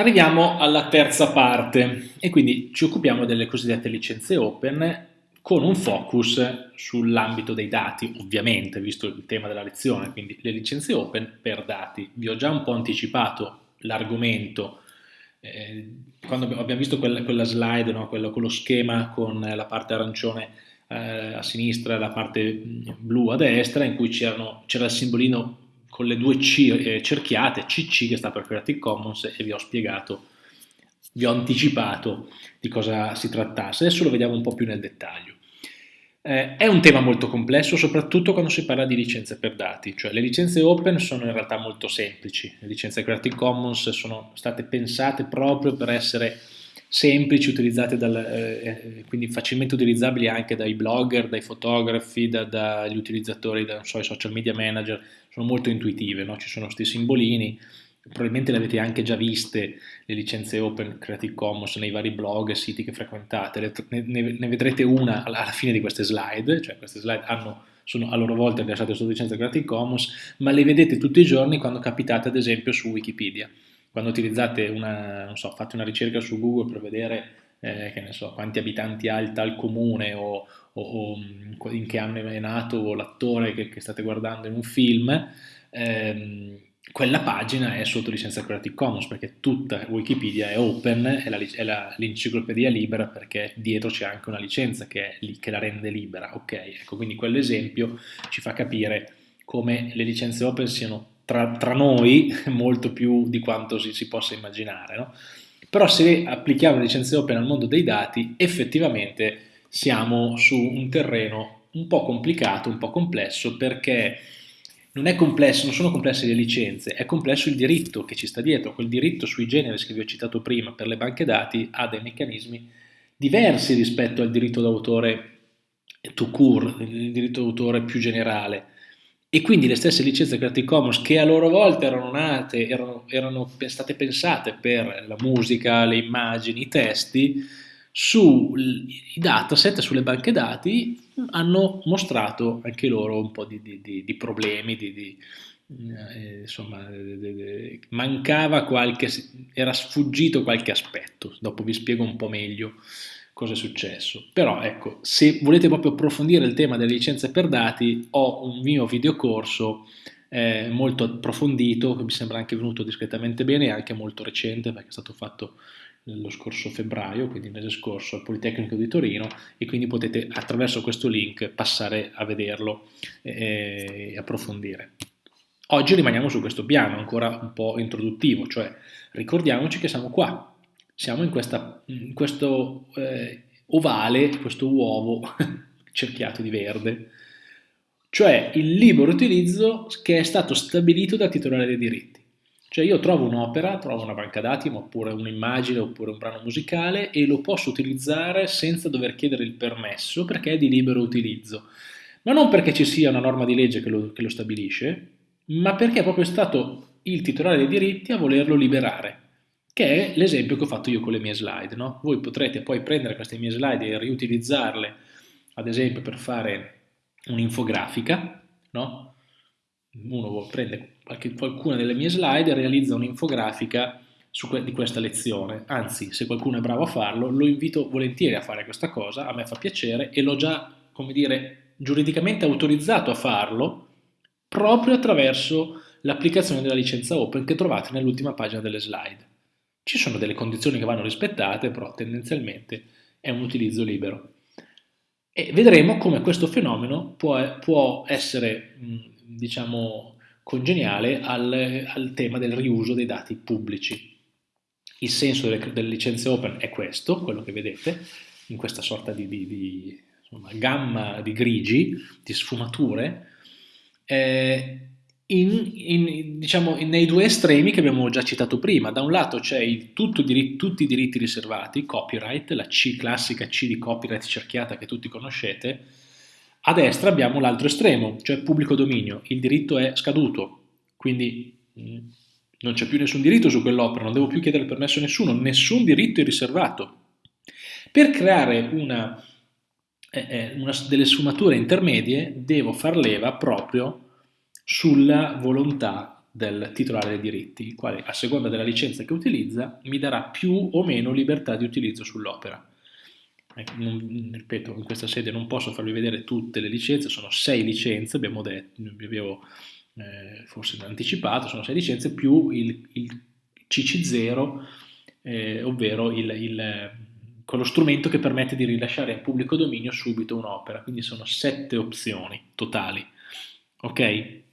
Arriviamo alla terza parte e quindi ci occupiamo delle cosiddette licenze open con un focus sull'ambito dei dati, ovviamente, visto il tema della lezione, quindi le licenze open per dati. Vi ho già un po' anticipato l'argomento eh, quando abbiamo visto quella, quella slide, no? quello, quello, schema con la parte arancione eh, a sinistra e la parte blu a destra, in cui c'era il simbolino con le due C eh, cerchiate, CC che sta per Creative Commons e vi ho spiegato, vi ho anticipato di cosa si trattasse. Adesso lo vediamo un po' più nel dettaglio. Eh, è un tema molto complesso, soprattutto quando si parla di licenze per dati, cioè le licenze open sono in realtà molto semplici, le licenze Creative Commons sono state pensate proprio per essere semplici, utilizzate dal, eh, eh quindi facilmente utilizzabili anche dai blogger, dai fotografi, da, dagli utilizzatori, da, so, social media manager, sono molto intuitive, no? ci sono questi simbolini, probabilmente le avete anche già viste le licenze Open Creative Commons nei vari blog e siti che frequentate, ne, ne, vedrete una alla, fine di queste slide, cioè queste slide hanno, sono a loro volta rilasciate su licenza Creative Commons, ma le vedete tutti i giorni quando capitate ad esempio su Wikipedia, quando utilizzate una, non so, fate una ricerca su Google per vedere eh, che ne so, quanti abitanti ha il tal comune o, o, o in che anno è nato l'attore che, che, state guardando in un film, ehm, quella pagina è sotto licenza Creative Commons perché tutta Wikipedia è open, è l'enciclopedia libera perché dietro c'è anche una licenza che, è, che, la rende libera. Ok, ecco, quindi quell'esempio ci fa capire come le licenze open siano tra, tra noi molto più di quanto si, si possa immaginare. No? Però se applichiamo le licenze open al mondo dei dati, effettivamente siamo su un terreno un po' complicato, un po' complesso, perché non complesso, non sono complesse le licenze, è complesso il diritto che ci sta dietro. Quel diritto sui generi che vi ho citato prima per le banche dati ha dei meccanismi diversi rispetto al diritto d'autore to cure, il diritto d'autore più generale. E quindi le stesse licenze Creative Commons che a loro volta erano nate, erano, erano state pensate per la musica, le immagini, i testi, sui dataset, sulle banche dati, hanno mostrato anche loro un po' di, di, di problemi, di, eh, insomma, mancava qualche, era sfuggito qualche aspetto, dopo vi spiego un po' meglio cosa è successo. Però ecco, se volete proprio approfondire il tema delle licenze per dati, ho un mio videocorso eh, molto approfondito, che mi sembra anche venuto discretamente bene e anche molto recente perché è stato fatto lo scorso febbraio, quindi il mese scorso, al Politecnico di Torino e quindi potete attraverso questo link passare a vederlo e, approfondire. Oggi rimaniamo su questo piano ancora un po' introduttivo, cioè ricordiamoci che siamo qua, siamo in, questa, in questo eh, ovale, questo uovo cerchiato di verde, cioè il libero utilizzo che è stato stabilito dal titolare dei diritti. Cioè io trovo un'opera, trovo una banca dati, oppure un'immagine, oppure un brano musicale e lo posso utilizzare senza dover chiedere il permesso perché è di libero utilizzo. Ma non perché ci sia una norma di legge che lo, che lo stabilisce, ma perché è proprio stato il titolare dei diritti a volerlo liberare, che è l'esempio che ho fatto io con le mie slide. No? Voi potrete poi prendere queste mie slide e riutilizzarle, ad esempio per fare un'infografica, no? uno prende qualche, qualcuna delle mie slide e realizza un'infografica di questa lezione, anzi se qualcuno è bravo a farlo lo invito volentieri a fare questa cosa, a me fa piacere e l'ho già, come dire, giuridicamente autorizzato a farlo proprio attraverso l'applicazione della licenza open che trovate nell'ultima pagina delle slide. Ci sono delle condizioni che vanno rispettate, però tendenzialmente è un utilizzo libero. E vedremo come questo fenomeno può, può essere diciamo, congeniale al, al, tema del riuso dei dati pubblici. Il senso delle, delle, licenze open è questo, quello che vedete, in questa sorta di, di, di insomma, gamma di grigi, di sfumature, eh, in, in, diciamo, nei due estremi che abbiamo già citato prima. Da un lato c'è tutti i diritti riservati, copyright, la C classica C di copyright cerchiata che tutti conoscete, a destra abbiamo l'altro estremo, cioè pubblico dominio. Il diritto è scaduto, quindi mm, non c'è più nessun diritto su quell'opera, non devo più chiedere permesso a nessuno, nessun diritto è riservato. Per creare una, eh, eh, una, delle sfumature intermedie devo far leva proprio sulla volontà del titolare dei diritti, il quale a seconda della licenza che utilizza mi darà più o meno libertà di utilizzo sull'opera. Ecco, ripeto, in questa sede non posso farvi vedere tutte le licenze, sono sei licenze, abbiamo detto, avevo eh, forse anticipato, sono sei licenze più il, il CC0, eh, ovvero il, il, quello strumento che permette di rilasciare in pubblico dominio subito un'opera, quindi sono sette opzioni totali, ok?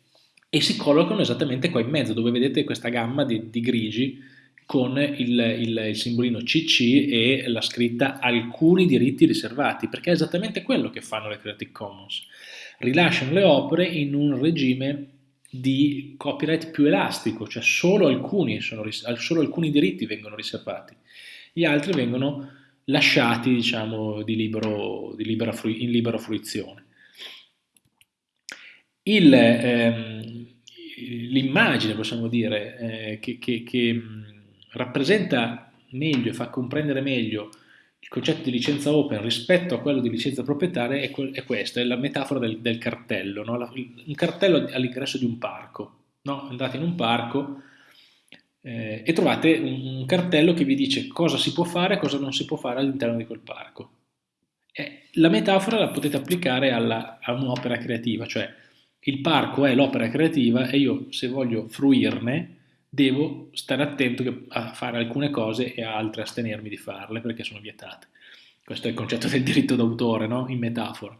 E si collocano esattamente qua in mezzo, dove vedete questa gamma di, di grigi con il, il, il, simbolino CC e la scritta alcuni diritti riservati, perché è esattamente quello che fanno le Creative Commons. Rilasciano le opere in un regime di copyright più elastico, cioè solo alcuni, sono, solo alcuni diritti vengono riservati, gli altri vengono lasciati diciamo, di libero, di libera, in libera fruizione. Ehm, l'immagine, possiamo dire, eh, che, che, che rappresenta meglio e fa comprendere meglio il concetto di licenza open rispetto a quello di licenza proprietaria è, è questa, è la metafora del, del cartello, no? la, un cartello all'ingresso di un parco. No? Andate in un parco eh, e trovate un, un, cartello che vi dice cosa si può fare e cosa non si può fare all'interno di quel parco. Eh, la metafora la potete applicare alla, a un'opera creativa, cioè il parco è l'opera creativa e io se voglio fruirne devo stare attento a fare alcune cose e a altre astenermi di farle perché sono vietate. Questo è il concetto del diritto d'autore, no? in metafora.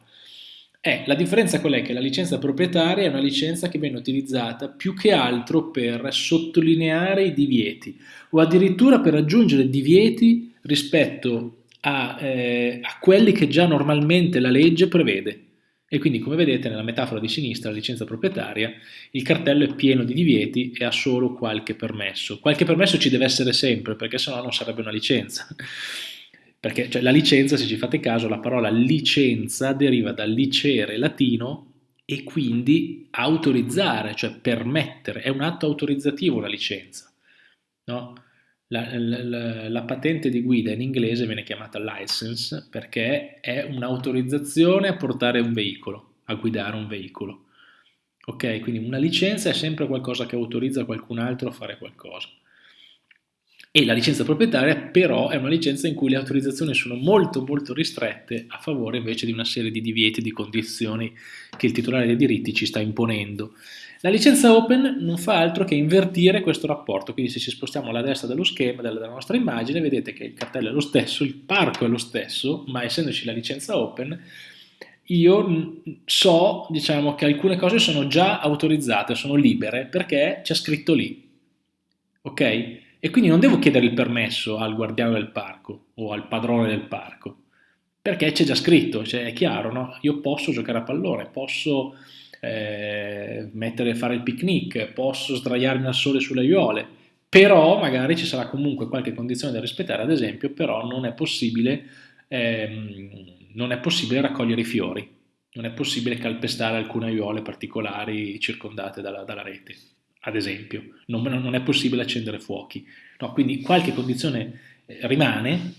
Eh, la differenza qual è? Che la licenza proprietaria è una licenza che viene utilizzata più che altro per sottolineare i divieti o addirittura per aggiungere divieti rispetto a, eh, a quelli che già normalmente la legge prevede. E quindi come vedete nella metafora di sinistra, la licenza proprietaria, il cartello è pieno di divieti e ha solo qualche permesso. Qualche permesso ci deve essere sempre perché sennò non sarebbe una licenza. Perché cioè, la licenza, se ci fate caso, la parola licenza deriva dal licere latino e quindi autorizzare, cioè permettere, è un atto autorizzativo la licenza. No? La, la, la, patente di guida in inglese viene chiamata license perché è un'autorizzazione a portare un veicolo, a guidare un veicolo. Ok, quindi una licenza è sempre qualcosa che autorizza qualcun altro a fare qualcosa. E la licenza proprietaria però è una licenza in cui le autorizzazioni sono molto molto ristrette a favore invece di una serie di divieti, di condizioni che il titolare dei diritti ci sta imponendo. La licenza open non fa altro che invertire questo rapporto, quindi se ci spostiamo alla destra dello schema, della, nostra immagine, vedete che il cartello è lo stesso, il parco è lo stesso, ma essendoci la licenza open, io so diciamo, che alcune cose sono già autorizzate, sono libere, perché c'è scritto lì. Ok? E quindi non devo chiedere il permesso al guardiano del parco o al padrone del parco, perché c'è già scritto, cioè è chiaro, no? Io posso giocare a pallone, posso eh, mettere, fare il picnic, posso sdraiarmi al sole sulle aiuole, però magari ci sarà comunque qualche condizione da rispettare, ad esempio, però non è possibile, ehm, non è possibile raccogliere i fiori, non è possibile calpestare alcune aiuole particolari circondate dalla, dalla rete, ad esempio, non, non, è possibile accendere fuochi. No, quindi qualche condizione eh, rimane,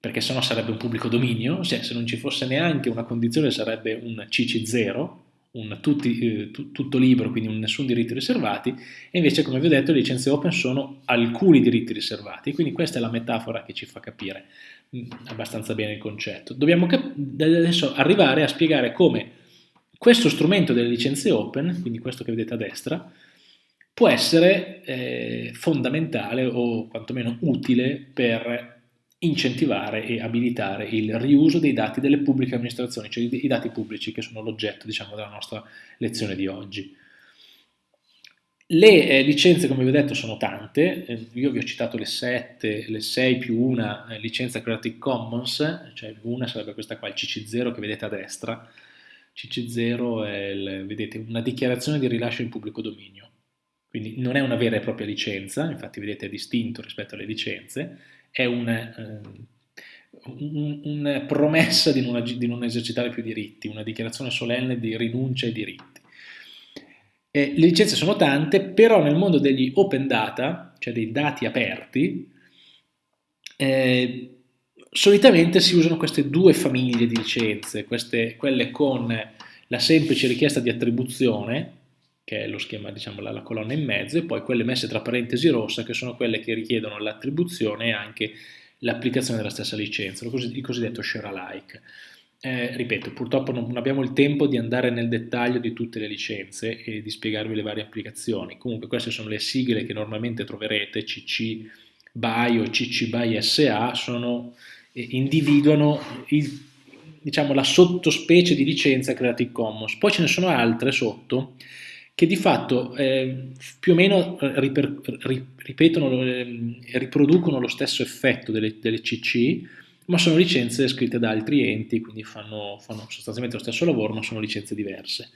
perché sennò sarebbe un pubblico dominio, se non ci fosse neanche una condizione sarebbe un CC0, un tutti, eh, tutto libero, quindi un nessun diritti riservati, e invece come vi ho detto le licenze open sono alcuni diritti riservati, quindi questa è la metafora che ci fa capire mh, mm, abbastanza bene il concetto. Dobbiamo adesso arrivare a spiegare come questo strumento delle licenze open, quindi questo che vedete a destra, può essere eh, fondamentale o quantomeno utile per incentivare e abilitare il riuso dei dati delle pubbliche amministrazioni, cioè i dati pubblici che sono l'oggetto diciamo, della nostra lezione di oggi. Le eh, licenze, come vi ho detto, sono tante, eh, io vi ho citato le 7, le 6 più una eh, licenza Creative Commons, cioè una sarebbe questa qua, il CC0 che vedete a destra, CC0 è il, vedete, una dichiarazione di rilascio in pubblico dominio, quindi non è una vera e propria licenza, infatti vedete è distinto rispetto alle licenze, è una, eh, un, una promessa di non, di non, esercitare più diritti, una dichiarazione solenne di rinuncia ai diritti. Eh, le licenze sono tante, però nel mondo degli open data, cioè dei dati aperti, eh, solitamente si usano queste due famiglie di licenze, queste, quelle con la semplice richiesta di attribuzione, che è lo schema, diciamo, la, la, colonna in mezzo, e poi quelle messe tra parentesi rossa, che sono quelle che richiedono l'attribuzione e anche l'applicazione della stessa licenza, il cosiddetto share alike. Eh, ripeto, purtroppo non abbiamo il tempo di andare nel dettaglio di tutte le licenze e di spiegarvi le varie applicazioni. Comunque queste sono le sigle che normalmente troverete, CC BY o CC BY SA, sono, eh, individuano il, diciamo, la sottospecie di licenza Creative Commons. Poi ce ne sono altre sotto che di fatto eh, più o meno eh, riper, ripetono, eh, riproducono lo stesso effetto delle, delle CC, ma sono licenze scritte da altri enti, quindi fanno, fanno sostanzialmente lo stesso lavoro, ma sono licenze diverse.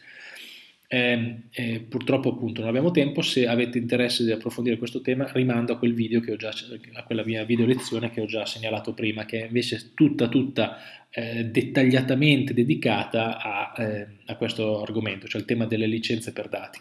Eh, eh, purtroppo appunto non abbiamo tempo, se avete interesse di approfondire questo tema rimando a quel video che ho già, a quella mia video lezione che ho già segnalato prima, che è invece tutta tutta eh, dettagliatamente dedicata a, eh, a questo argomento, cioè il tema delle licenze per dati.